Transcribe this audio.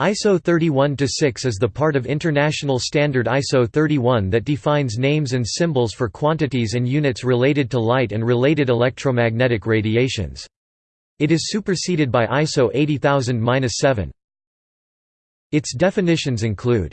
ISO 31-6 is the part of international standard ISO 31 that defines names and symbols for quantities and units related to light and related electromagnetic radiations. It is superseded by ISO 80000-7. Its definitions include